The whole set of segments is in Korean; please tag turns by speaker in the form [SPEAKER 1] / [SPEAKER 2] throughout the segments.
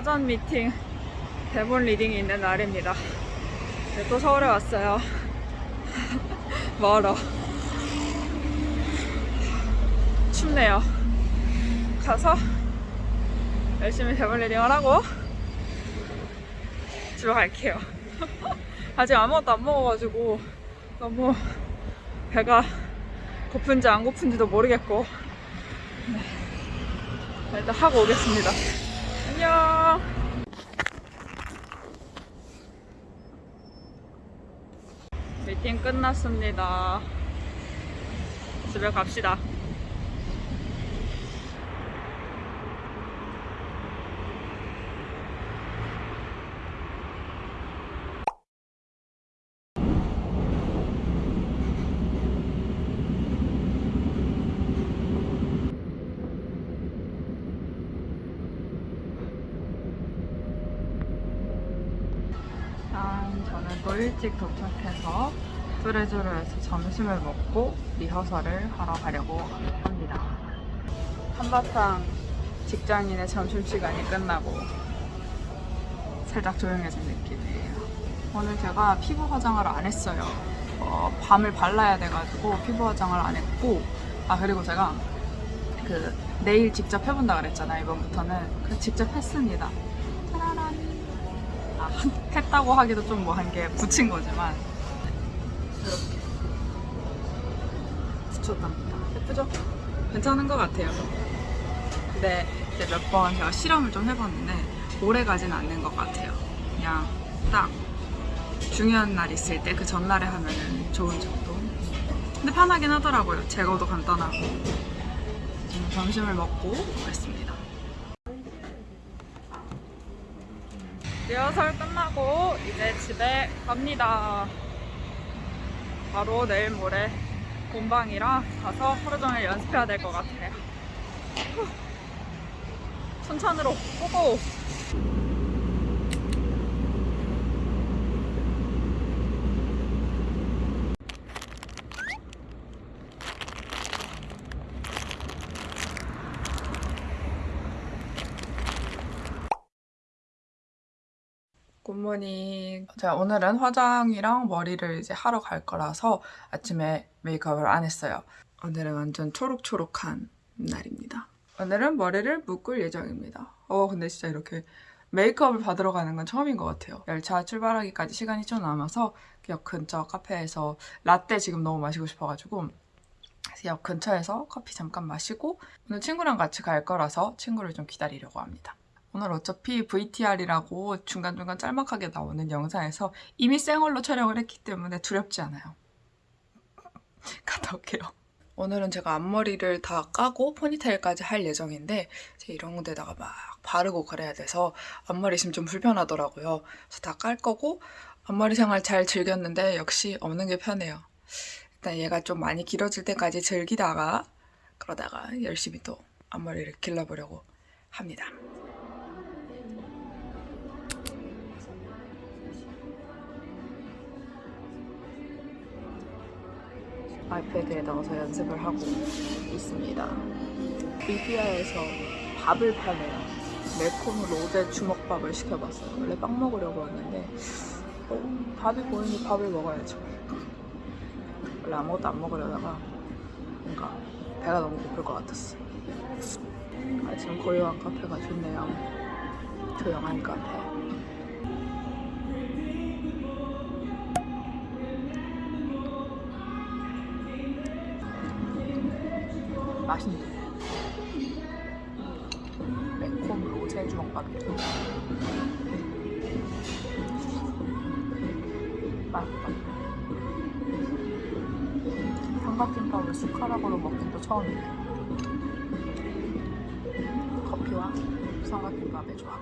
[SPEAKER 1] 사전 미팅 대본 리딩이 있는 날입니다. 네, 또 서울에 왔어요. 멀어. 춥네요. 가서 열심히 대본 리딩을 하고 집에 갈게요. 아직 아무것도 안 먹어가지고 너무 배가 고픈지 안 고픈지도 모르겠고 네. 일단 하고 오겠습니다. 안녕. 미팅 끝났습니다. 집에 갑시다. 짠, 저는 또 일찍 도착해서 뚜레쥬르에서 점심을 먹고 리허설을 하러 가려고 합니다. 한바탕 직장인의 점심시간이 끝나고 살짝 조용해진 느낌이에요. 오늘 제가 피부 화장을 안 했어요. 어, 밤을 발라야 돼가지고 피부 화장을 안 했고 아 그리고 제가 그 내일 직접 해본다 그랬잖아요 이번부터는 그 직접 했습니다. 했다고 하기도 좀 뭐 한 게 붙인 거지만 이렇게 붙였답니다. 예쁘죠? 괜찮은 것 같아요. 근데 이제 몇 번 제가 실험을 좀 해봤는데 오래 가진 않는 것 같아요. 그냥 딱 중요한 날 있을 때 그 전날에 하면은 좋은 정도. 근데 편하긴 하더라고요. 제거도 간단하고. 점심을 먹고 오겠습니다. 리허설 끝나고 이제 집에 갑니다. 바로 내일 모레 본방이라 가서 하루 종일 연습해야 될 것 같아요. 후. 순천으로 고고! 굿모닝. 제가 오늘은 화장이랑 머리를 이제 하러 갈 거라서 아침에 메이크업을 안 했어요. 오늘은 완전 초록초록한 날입니다. 오늘은 머리를 묶을 예정입니다. 어, 근데 진짜 이렇게 메이크업을 받으러 가는 건 처음인 것 같아요. 열차 출발하기까지 시간이 좀 남아서 역 근처 카페에서 라떼 지금 너무 마시고 싶어가지고 역 근처에서 커피 잠깐 마시고 오늘 친구랑 같이 갈 거라서 친구를 좀 기다리려고 합니다. 오늘 어차피 VTR이라고 중간중간 짤막하게 나오는 영상에서 이미 생얼로 촬영을 했기 때문에 두렵지 않아요. 갔다 올게요. 오늘은 제가 앞머리를 다 까고 포니테일까지 할 예정인데 이런 데다가 막 바르고 그래야 돼서 앞머리 있으면 좀 불편하더라고요. 그래서 다 깔 거고 앞머리 생활 잘 즐겼는데 역시 없는 게 편해요. 일단 얘가 좀 많이 길어질 때까지 즐기다가 그러다가 열심히 또 앞머리를 길러보려고 합니다. 아이패드에 넣어서 연습을 하고 있습니다. 리비아에서 밥을 파네요. 매콤 로제 주먹밥을 시켜봤어요. 원래 빵 먹으려고 했는데 어, 밥이 보이니 밥을 먹어야죠. 원래 아무것도 안 먹으려다가 뭔가 배가 너무 고플 것 같았어. 아, 지금 고요한 카페가 좋네요. 조용한 카페. 맛있네. 매콤 로제 주먹밥이에요. 맛있다. 삼각김밥을 숟가락으로 먹긴 또 처음이에요. 커피와 삼각김밥의 조합.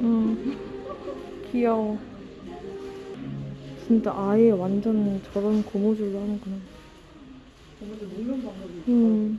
[SPEAKER 2] 응. 귀여워. 진짜 아예 완전 저런 고무줄로 하는구나.
[SPEAKER 3] 고무줄 묶는 방법이
[SPEAKER 2] 음.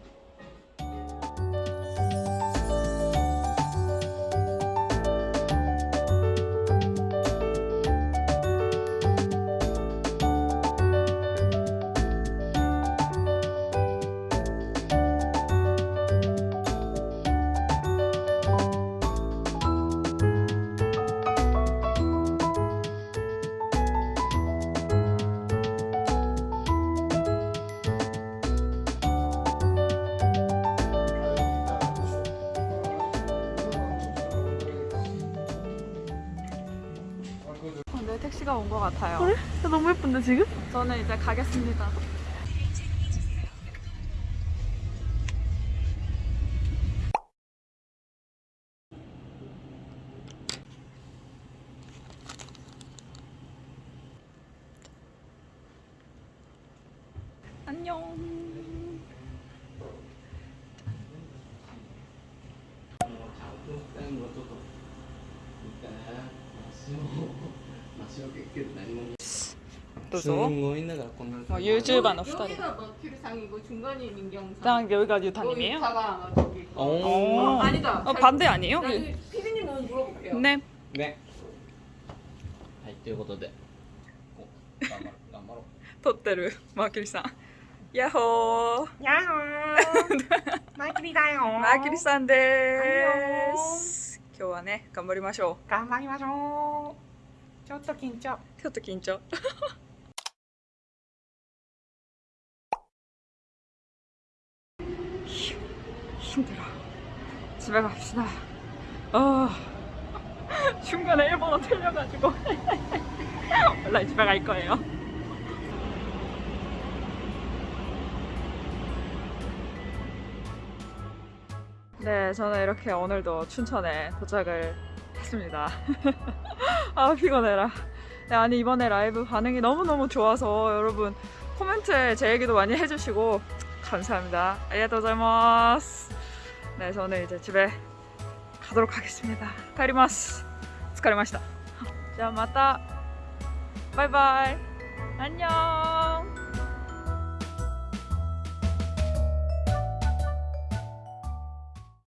[SPEAKER 3] 네, 택시가 온 것 같아요.
[SPEAKER 2] 그래? 야, 너무 예쁜데 지금?
[SPEAKER 3] 저는 이제 가겠습니다. 안녕.
[SPEAKER 4] 最後 はちょっとみたいな足を足を結局何もす
[SPEAKER 3] 도서.
[SPEAKER 4] ごいんだからこんな
[SPEAKER 3] 뭐 유튜버 너2人.
[SPEAKER 5] 여기가 머큐리상이고 중간이 민경상.
[SPEAKER 3] 딱 여기가 유타님이에요?
[SPEAKER 5] 여기다가 저기. 거.
[SPEAKER 4] 오.
[SPEAKER 5] 어, 아니다.
[SPEAKER 3] 어, 반대 아니에요?
[SPEAKER 5] 나중에 피디님 한번 물어볼게요.
[SPEAKER 3] 네.
[SPEAKER 4] ねはいということでこう頑張ろう頑張ろう
[SPEAKER 3] 撮ってるマーキュリーさん。ヤッホー。
[SPEAKER 2] やーマイクリだよ
[SPEAKER 3] マーキュリーさんです。今日はね、頑張りましょ
[SPEAKER 2] 頑張りましょう ちょっと緊張
[SPEAKER 3] う。ちょっと緊張。휴, 힘들어. 집에 갑시다. 아, 중간에 일본어 틀려가지고 원래 집에 갈 거예요. 네, 저는 이렇게 오늘도 춘천에 도착을 왔습니다. 아 피곤해라. 네, 아니 이번에 라이브 반응이 너무너무 좋아서 여러분 코멘트에 제 얘기도 많이 해주시고 감사합니다. 아리가토자이마스. 네 저는 이제 집에 가도록 하겠습니다. 가리마스. 스카리마시다. 자 마타 바이바이. 안녕.